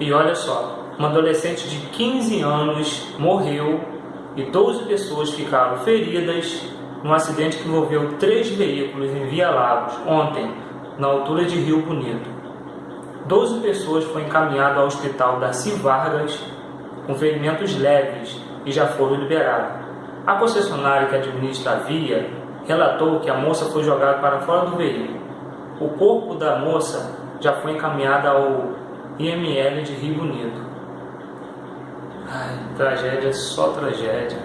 E olha só, uma adolescente de 15 anos morreu e 12 pessoas ficaram feridas num acidente que envolveu três veículos em Via Lagos ontem, na altura de Rio Bonito. 12 pessoas foram encaminhadas ao hospital Darcy Vargas com ferimentos leves e já foram liberadas. A concessionária que administra a via relatou que a moça foi jogada para fora do veículo. O corpo da moça já foi encaminhado ao IML de Rio Bonito. Ai, tragédia, só tragédia.